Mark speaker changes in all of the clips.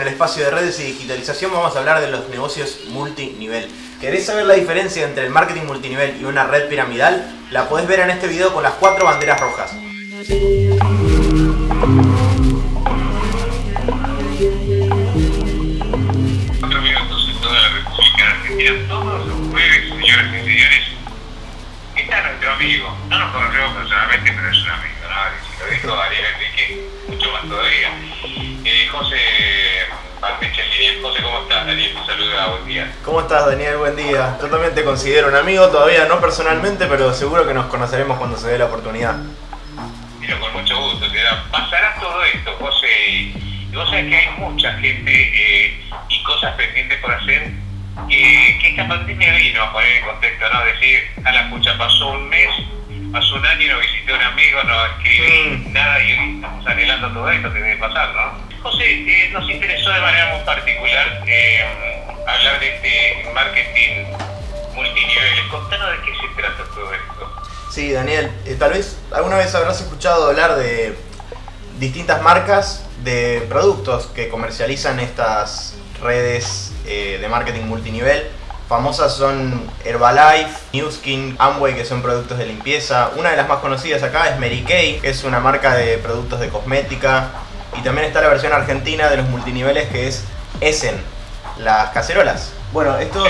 Speaker 1: en el espacio de redes y digitalización vamos a hablar de los negocios multinivel. ¿Querés saber la diferencia entre el marketing multinivel y una red piramidal? La podés ver en este video con las cuatro banderas rojas.
Speaker 2: Amigo. No nos conocemos personalmente, pero es un amigo, ¿no? Si lo dijo Ariel Enrique, mucho más todavía. Eh, José. José, ¿cómo estás? Daniel te saluda, buen día.
Speaker 1: ¿Cómo estás Daniel? Buen día. Yo también te considero un amigo, todavía no personalmente, pero seguro que nos conoceremos cuando se dé la oportunidad.
Speaker 2: Pero con mucho gusto, te da- pasará todo esto, José. Y vos sabés que hay mucha gente eh, y cosas pendientes por hacer que, que esta pandemia vino a poner en contexto, ¿no? Decir, a la pucha, pasó un mes, pasó un año, no visité a un amigo, no escribí
Speaker 1: Mm.
Speaker 2: nada y hoy estamos anhelando todo esto que debe pasar, ¿no? José, eh, nos interesó de manera muy particular eh, hablar de este marketing multiniveles. Contanos de qué se trata todo esto.
Speaker 1: Sí, Daniel, eh, tal vez alguna vez habrás escuchado hablar de distintas marcas de productos que comercializan estas redes eh, de marketing multinivel. Famosas son Herbalife, Newskin, Amway, que son productos de limpieza. Una de las más conocidas acá es Mary Kay, que es una marca de productos de cosmética. Y también está la versión argentina de los multiniveles que es Essen, las cacerolas. Bueno, estos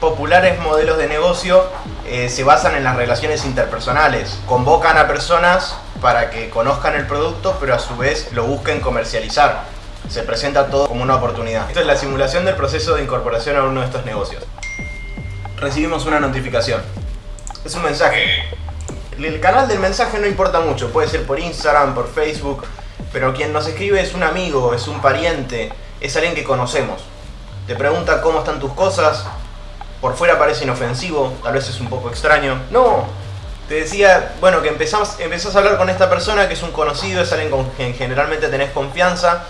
Speaker 1: populares modelos de negocio eh, se basan en las relaciones interpersonales. Convocan a personas para que conozcan el producto, pero a su vez lo busquen comercializar. Se presenta todo como una oportunidad. Esto es la simulación del proceso de incorporación a uno de estos negocios. Recibimos una notificación. Es un mensaje. El canal del mensaje no importa mucho, puede ser por Instagram, por Facebook, pero quien nos escribe es un amigo, es un pariente, es alguien que conocemos. Te pregunta cómo están tus cosas, por fuera parece inofensivo, tal vez es un poco extraño. No, te decía, bueno, que empezás, empezás a hablar con esta persona que es un conocido, es alguien con quien generalmente tenés confianza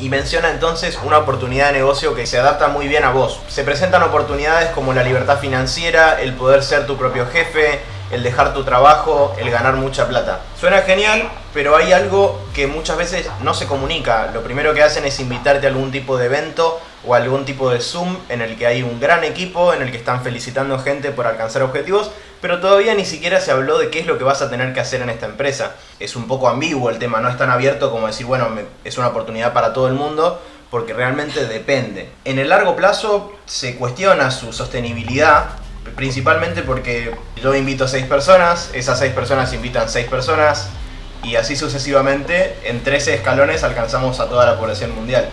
Speaker 1: y menciona entonces una oportunidad de negocio que se adapta muy bien a vos. Se presentan oportunidades como la libertad financiera, el poder ser tu propio jefe, el dejar tu trabajo, el ganar mucha plata. Suena genial, pero hay algo que muchas veces no se comunica. Lo primero que hacen es invitarte a algún tipo de evento o algún tipo de Zoom en el que hay un gran equipo, en el que están felicitando gente por alcanzar objetivos, pero todavía ni siquiera se habló de qué es lo que vas a tener que hacer en esta empresa. Es un poco ambiguo el tema, no es tan abierto como decir, bueno, es una oportunidad para todo el mundo, porque realmente depende. En el largo plazo se cuestiona su sostenibilidad, principalmente porque yo invito a seis personas, esas seis personas invitan seis personas, y así sucesivamente, en 13 escalones alcanzamos a toda la población mundial.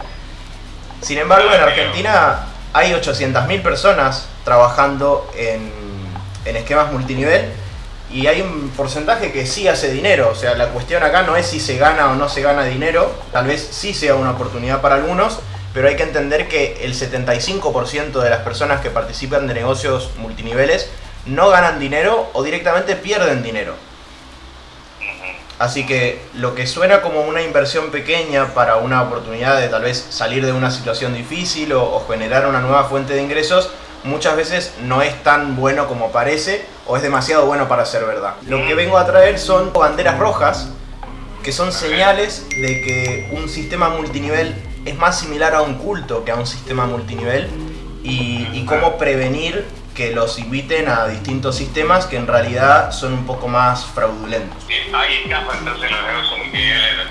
Speaker 1: Sin embargo, en Argentina hay 800.000 personas trabajando en, en esquemas multinivel y hay un porcentaje que sí hace dinero. O sea, la cuestión acá no es si se gana o no se gana dinero, tal vez sí sea una oportunidad para algunos, pero hay que entender que el 75% de las personas que participan de negocios multiniveles no ganan dinero o directamente pierden dinero. Así que lo que suena como una inversión pequeña para una oportunidad de tal vez salir de una situación difícil o, generar una nueva fuente de ingresos, muchas veces no es tan bueno como parece o es demasiado bueno para ser verdad. Lo que vengo a traer son banderas rojas, que son señales de que un sistema multinivel es más similar a un culto que a un sistema multinivel y cómo prevenir que los inviten a distintos sistemas que en realidad son un poco más fraudulentos.
Speaker 2: Bien, ahí escapa entonces los negocios multiniveles.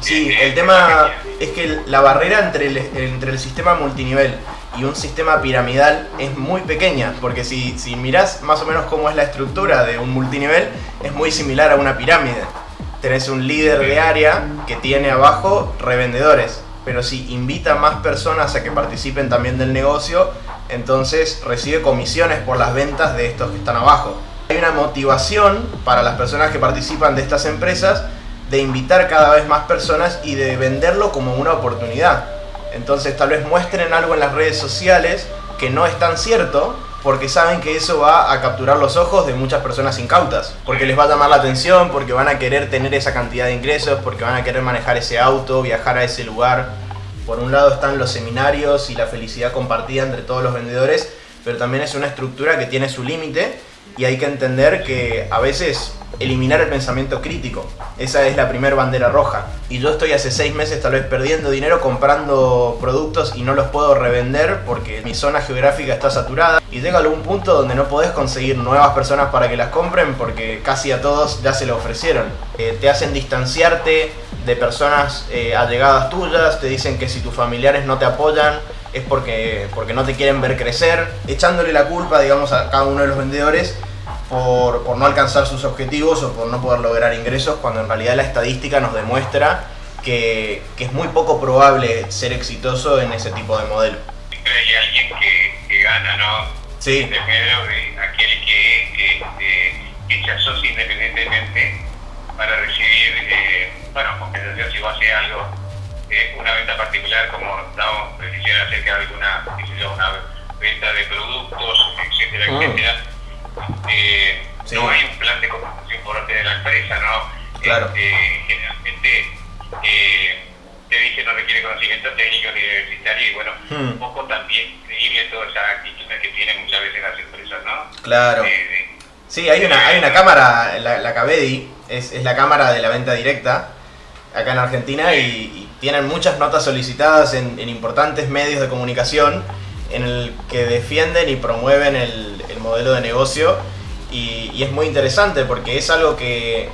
Speaker 1: Sí,
Speaker 2: Bien,
Speaker 1: el
Speaker 2: bien,
Speaker 1: tema es que la barrera entre el, entre el sistema multinivel y un sistema piramidal es muy pequeña, porque si, si mirás más o menos cómo es la estructura de un multinivel, es muy similar a una pirámide. Tenés un líder de área que tiene abajo revendedores, pero si invita a más personas a que participen también del negocio, entonces recibe comisiones por las ventas de estos que están abajo. Hay una motivación para las personas que participan de estas empresas de invitar cada vez más personas y de venderlo como una oportunidad. Entonces tal vez muestren algo en las redes sociales que no es tan cierto porque saben que eso va a capturar los ojos de muchas personas incautas, porque les va a llamar la atención, porque van a querer tener esa cantidad de ingresos, porque van a querer manejar ese auto, viajar a ese lugar. Por un lado están los seminarios y la felicidad compartida entre todos los vendedores, pero también es una estructura que tiene su límite y hay que entender que a veces eliminar el pensamiento crítico. Esa es la primera bandera roja. Y yo estoy hace seis meses tal vez perdiendo dinero comprando productos y no los puedo revender porque mi zona geográfica está saturada. Y llega a algún punto donde no podés conseguir nuevas personas para que las compren porque casi a todos ya se lo ofrecieron. Eh, te hacen distanciarte de personas eh, allegadas tuyas, te dicen que si tus familiares no te apoyan es porque, porque no te quieren ver crecer, echándole la culpa, digamos, a cada uno de los vendedores por, por, no alcanzar sus objetivos o por no poder lograr ingresos, cuando en realidad la estadística nos demuestra que, que es muy poco probable ser exitoso en ese tipo de modelo.
Speaker 2: Siempre hay alguien que, que gana, ¿no?
Speaker 1: Sí.
Speaker 2: De de aquel que, que, que se asocia independientemente para recibir, eh, bueno, compensación si va a hacer algo, eh, una venta particular, como damos precisión acerca de alguna, una venta de productos, etcétera,
Speaker 1: Ah.
Speaker 2: etcétera eh,
Speaker 1: Sí.
Speaker 2: no hay un plan de compensación por parte de la empresa, ¿no?
Speaker 1: Claro.
Speaker 2: Eh, generalmente eh, te dice no requiere conocimiento técnico ni universitario y bueno,
Speaker 1: Hmm.
Speaker 2: un poco también creíble toda esa actitud que tienen muchas veces las empresas, ¿no?
Speaker 1: Claro.
Speaker 2: Eh,
Speaker 1: Sí, hay una, hay una cámara, la, la Cabedi, es, es la cámara de la venta directa acá en Argentina y, tienen muchas notas solicitadas en, importantes medios de comunicación en el que defienden y promueven el, el modelo de negocio y, y es muy interesante porque es algo que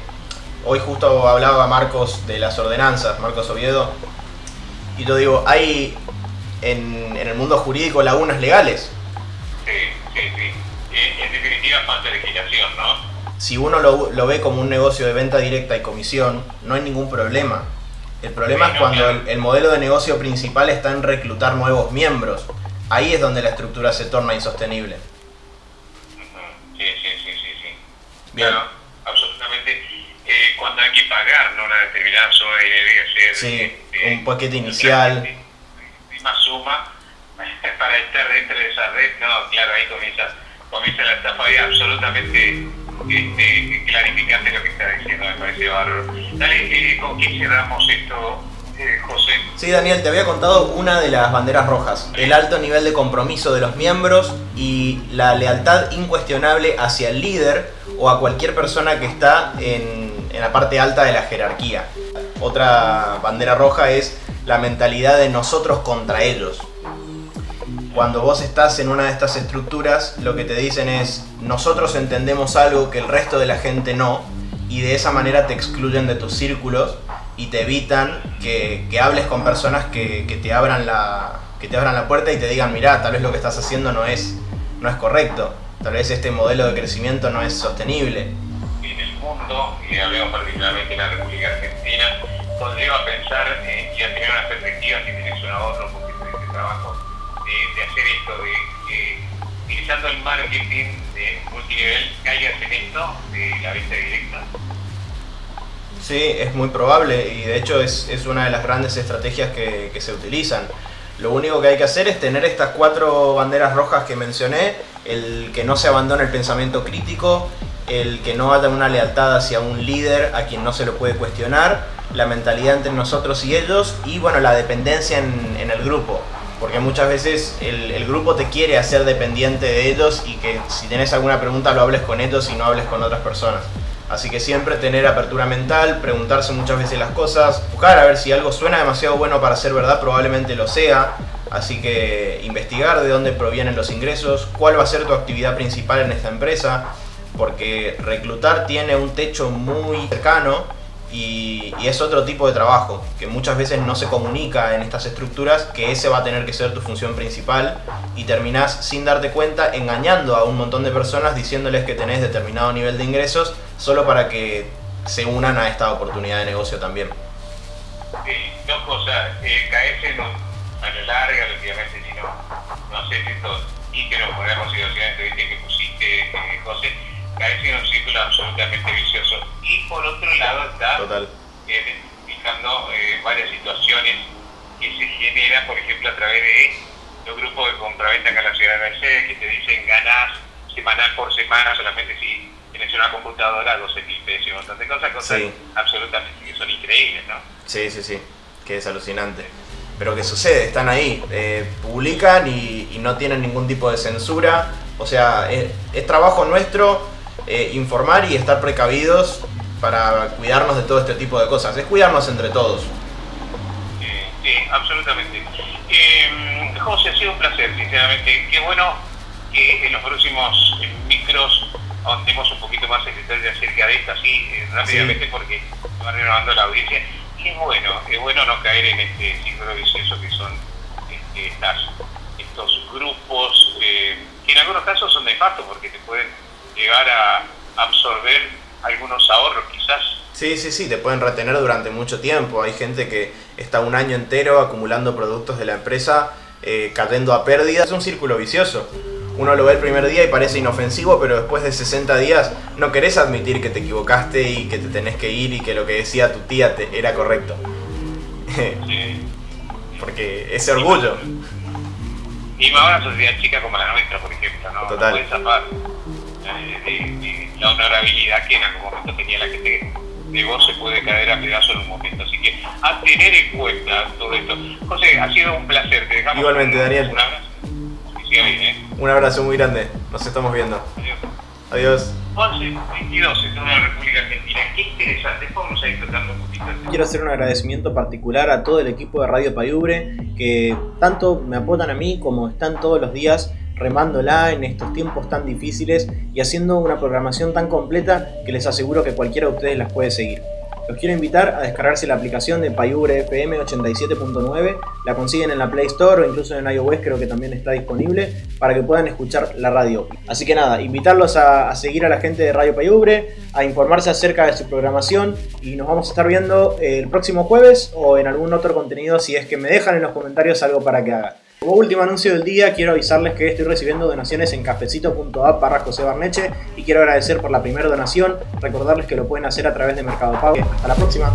Speaker 1: hoy justo hablaba Marcos de las ordenanzas, Marcos Oviedo, y yo digo, hay en, en el mundo jurídico lagunas legales,
Speaker 2: sí, sí, sí. Eh, en definitiva, falta legislación, ¿no?
Speaker 1: Si uno lo, lo ve como un negocio de venta directa y comisión, no hay ningún problema. El problema es cuando el, el modelo de negocio principal está en reclutar nuevos miembros. Ahí es donde la estructura se torna insostenible.
Speaker 2: Sí, sí, sí, sí, sí.
Speaker 1: Bien.
Speaker 2: Claro, absolutamente. Eh, cuando hay que pagar ¿no? una determinada suma y debe ser
Speaker 1: Sí,
Speaker 2: eh,
Speaker 1: un paquete inicial.
Speaker 2: de misma suma para estar dentro de esa red, no, claro, ahí comienza, comienza la estafa y absolutamente este, clarificante lo que está diciendo, me parece bárbaro. Dale, eh, ¿con qué cerramos esto, eh, José?
Speaker 1: Sí, Daniel, te había contado una de las banderas rojas, el alto nivel de compromiso de los miembros y la lealtad incuestionable hacia el líder o a cualquier persona que está en la parte alta de la jerarquía. Otra bandera roja es la mentalidad de nosotros contra ellos. Cuando vos estás en una de estas estructuras, lo que te dicen es, nosotros entendemos algo que el resto de la gente no, y de esa manera te excluyen de tus círculos y te evitan que, que hables con personas que, que te abran la, que te abran la puerta y te digan, mirá, tal vez lo que estás haciendo no es, no es correcto, tal vez este modelo de crecimiento no es sostenible.
Speaker 2: en el mundo, y hablemos particularmente en la República Argentina, conlleva pensar eh, y a tener una perspectiva, si tienes un ahorro, porque trabajo, de, de hacer esto, de que utilizando el marketing de multinivel, caigas en esto de la venta directa.
Speaker 1: Sí, es muy probable y de hecho es, es una de las grandes estrategias que, que se utilizan. Lo único que hay que hacer es tener estas cuatro banderas rojas que mencioné, el que no se abandone el pensamiento crítico, el que no haya una lealtad hacia un líder a quien no se lo puede cuestionar, la mentalidad entre nosotros y ellos y bueno, la dependencia en, en el grupo. Porque muchas veces el, grupo te quiere hacer dependiente de ellos y que si tienes alguna pregunta lo hables con ellos y no hables con otras personas. Así que siempre tener apertura mental, preguntarse muchas veces las cosas, buscar a ver si algo suena demasiado bueno para ser verdad, probablemente lo sea. Así que investigar de dónde provienen los ingresos, cuál va a ser tu actividad principal en esta empresa, porque reclutar tiene un techo muy cercano y, es otro tipo de trabajo que muchas veces no se comunica en estas estructuras que ese va a tener que ser tu función principal y terminás sin darte cuenta engañando a un montón de personas diciéndoles que tenés determinado nivel de ingresos solo para que se unan a esta oportunidad de negocio también.
Speaker 2: Eh, dos cosas, eh, caerse en a la larga, lógicamente, si no, no sé si esto, y que nos ponemos situaciones que pusiste, eh, José, caerse en un círculo absolutamente vicioso. Y por otro lado está
Speaker 1: Total.
Speaker 2: eh, fijando eh, varias situaciones que se generan, por ejemplo, a través de los grupos de compraventa acá en la ciudad de Mercedes, que te dicen ganás semanal por semana solamente si tienes una computadora, 12 mil pesos y un montón de cosas, cosas
Speaker 1: Sí.
Speaker 2: absolutamente que son increíbles, ¿no?
Speaker 1: Sí, sí, sí, que es alucinante. Pero ¿qué sucede? Están ahí, eh, publican y, y no tienen ningún tipo de censura. O sea, es, es trabajo nuestro eh, informar y estar precavidos para cuidarnos de todo este tipo de cosas. Es cuidarnos entre todos.
Speaker 2: sí, absolutamente. Eh, José, ha sido un placer, sinceramente. Qué bueno que en los próximos micros ahondemos un poquito más en detalle acerca de esto, así rápidamente, porque va renovando la audiencia. Y es bueno, es bueno no caer en este ciclo vicioso que son este, estas, estos grupos que en algunos casos son de facto porque te pueden llegar a absorber algunos ahorros quizás.
Speaker 1: Sí, sí, sí, te pueden retener durante mucho tiempo. Hay gente que está un año entero acumulando productos de la empresa, eh, cayendo a pérdida. Es un círculo vicioso. Uno lo ve el primer día y parece inofensivo, pero después de 60 días no querés admitir que te equivocaste y que te tenés que ir y que lo que decía tu tía te era correcto. Porque ese orgullo.
Speaker 2: Y más una sociedad chica como la nuestra, por ejemplo, ¿no? Total. No zafar eh, la honorabilidad que en algún momento tenía la gente de vos se puede caer a pedazo en un momento. Así que a tener en cuenta todo esto. José, ha sido un placer. Te dejamos
Speaker 1: Igualmente, Daniel.
Speaker 2: Un abrazo. ¿eh?
Speaker 1: Un abrazo muy grande. Nos estamos viendo.
Speaker 2: Adiós.
Speaker 1: Adiós.
Speaker 2: 11, 22 en toda la República Argentina. Qué interesante. Vamos a ir tratando un poquito.
Speaker 1: Quiero hacer un agradecimiento particular a todo el equipo de Radio Payubre que tanto me apoyan a mí como están todos los días remándola en estos tiempos tan difíciles y haciendo una programación tan completa que les aseguro que cualquiera de ustedes las puede seguir. Los quiero invitar a descargarse la aplicación de Payubre FM 87.9, la consiguen en la Play Store o incluso en iOS creo que también está disponible para que puedan escuchar la radio. Así que nada, invitarlos a, seguir a la gente de Radio Payubre, a informarse acerca de su programación y nos vamos a estar viendo el próximo jueves o en algún otro contenido si es que me dejan en los comentarios algo para que haga. Como último anuncio del día, quiero avisarles que estoy recibiendo donaciones en cafecito.app barra José Barneche y quiero agradecer por la primera donación, recordarles que lo pueden hacer a través de Mercado Pago. Hasta la próxima.